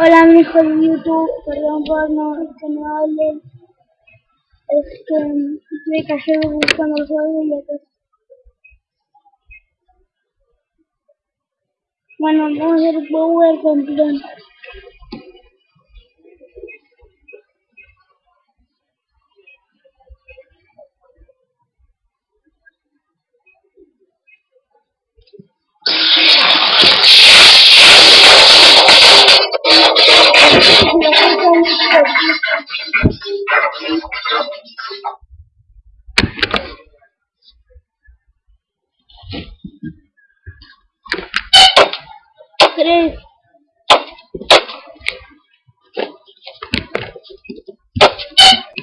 Hola, amigos de YouTube. Perdón por no, que no hable. Es que me que buscando el juego y Bueno, vamos a hacer power con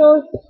shows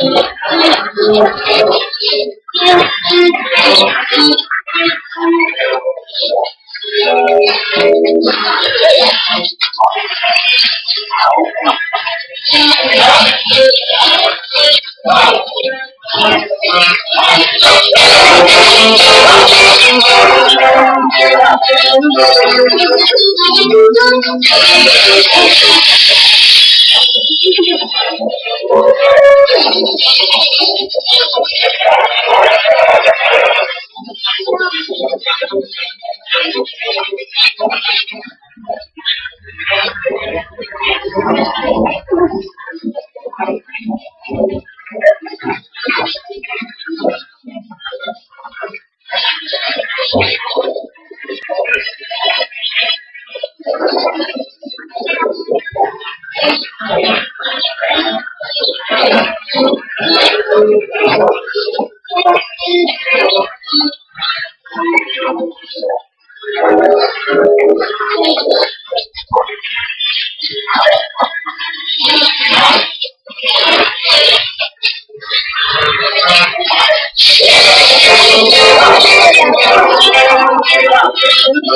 うん。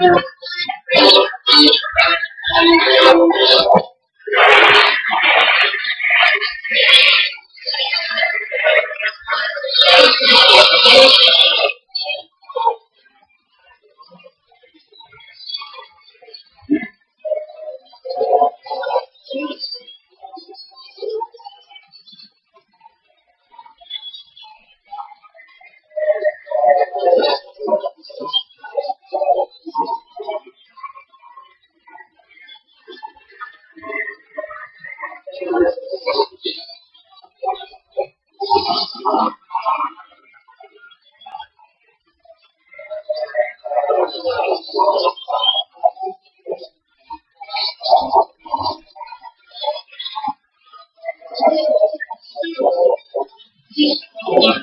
Thank you. Yeah.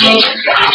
Thank you.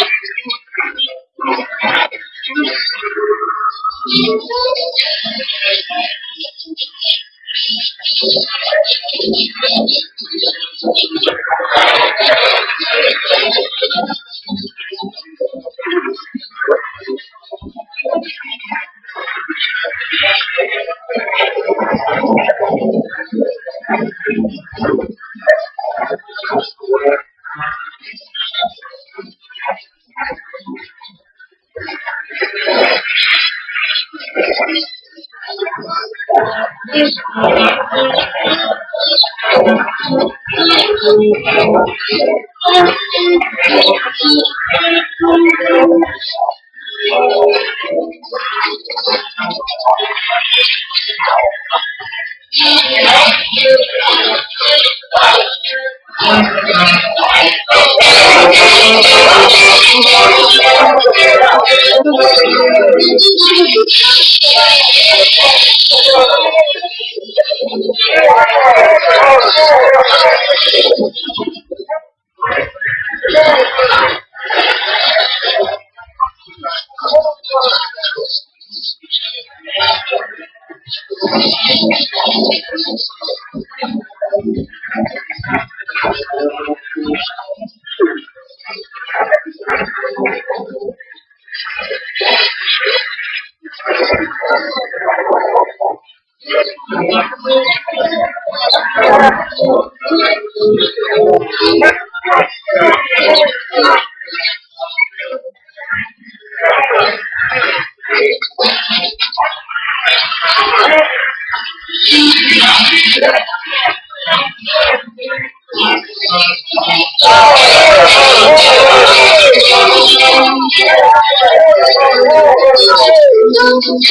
Thank you. Thank you.